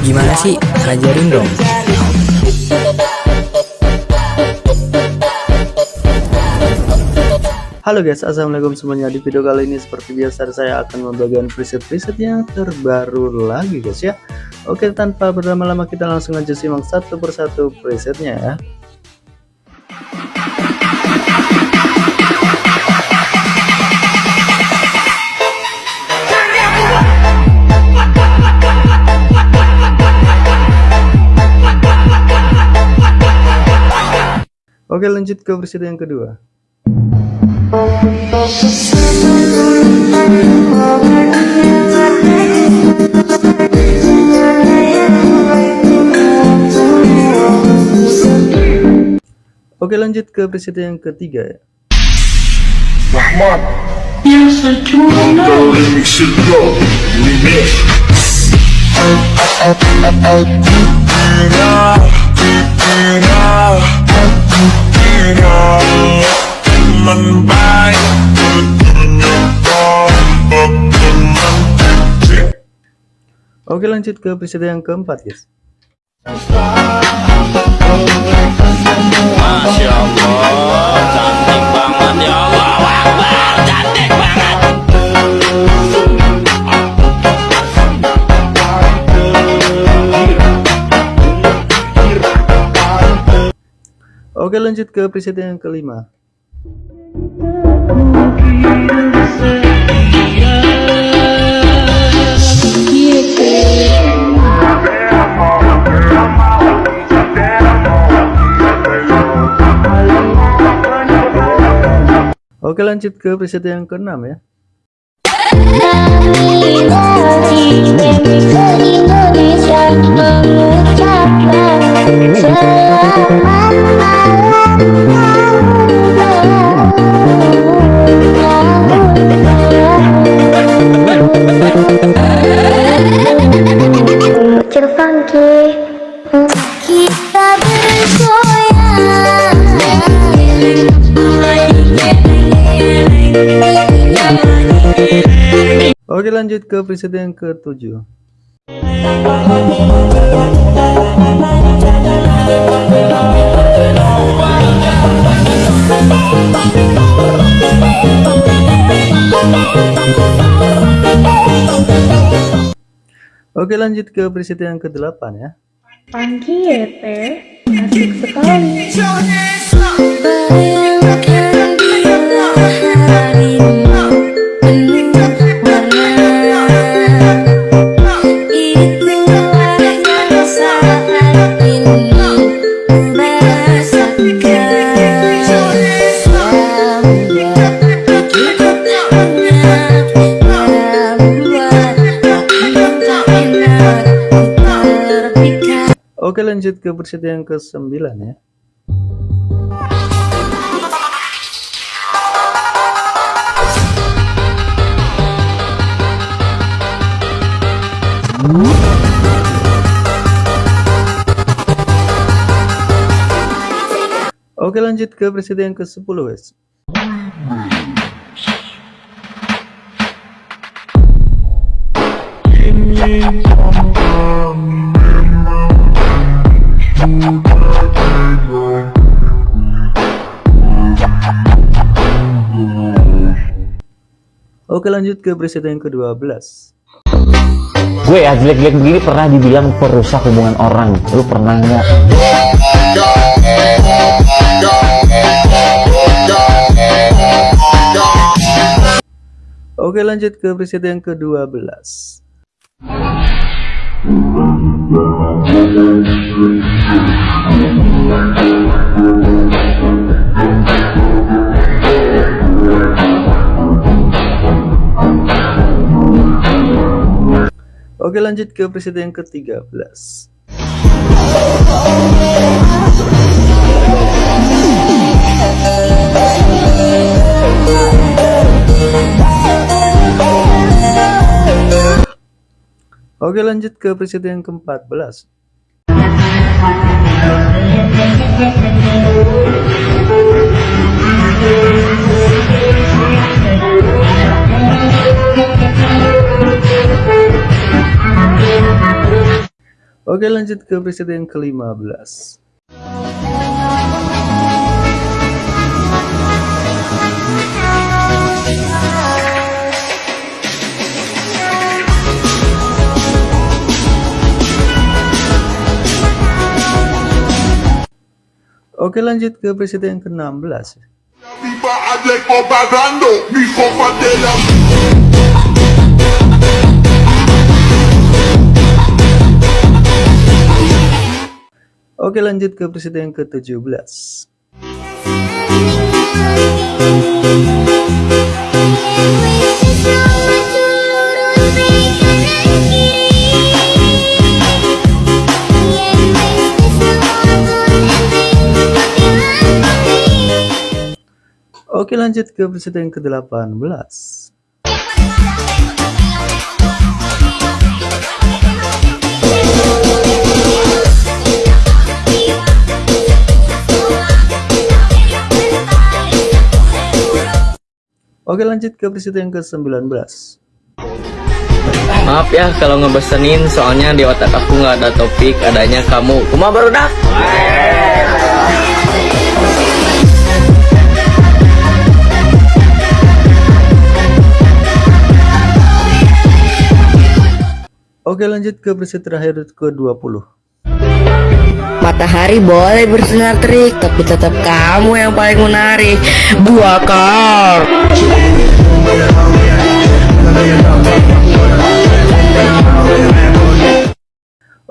Gimana sih? Ajarin dong. Halo guys, assalamualaikum semuanya. Di video kali ini seperti biasa saya akan membagikan preset-preset yang terbaru lagi guys ya. Oke, tanpa berlama-lama kita langsung aja simak satu persatu presetnya ya. Oke lanjut ke versi yang kedua. Oke lanjut ke presiden yang ketiga ya. Rahmat Oke lanjut ke presiden yang keempat guys. Masya Allah Oke lanjut ke presiden yang kelima Oke lanjut ke preset yang keenam ya Oke lanjut ke preset yang ketujuh Oke lanjut ke preset yang ke-8 ya Pagi ya teh, asik sekali. Lanjut ke preset yang ke-9 ya. Oke lanjut ke preset yang ke-10 guys Oke lanjut ke preset yang ke-12 gue ya jelek-jelek begini pernah dibilang perusak hubungan orang. Lu pernah nggak? Oke lanjut ke preset yang ke-12 Oke lanjut ke preset yang ke-13 Oke lanjut ke preset yang ke-14 Thank Oke lanjut ke preset yang ke-15 Oke lanjut ke preset yang ke-16 Viva Aleco pagando, mi copa de la Oke lanjut ke preset yang ke-17 Oke lanjut ke preset yang ke-18 Oke lanjut ke preset yang ke-19 Maaf ya kalau ngebesenin soalnya di otak aku nggak ada topik adanya kamu. Kuma baru dah. Oke lanjut ke preset terakhir ke-20 Matahari boleh bersinar terik, tapi tetap kamu yang paling menarik. Dua kar.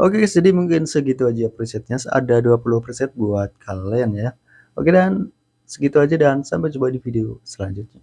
Oke guys, jadi mungkin segitu aja presetnya. Ada 20 preset buat kalian ya. Oke dan segitu aja dan sampai jumpa di video selanjutnya.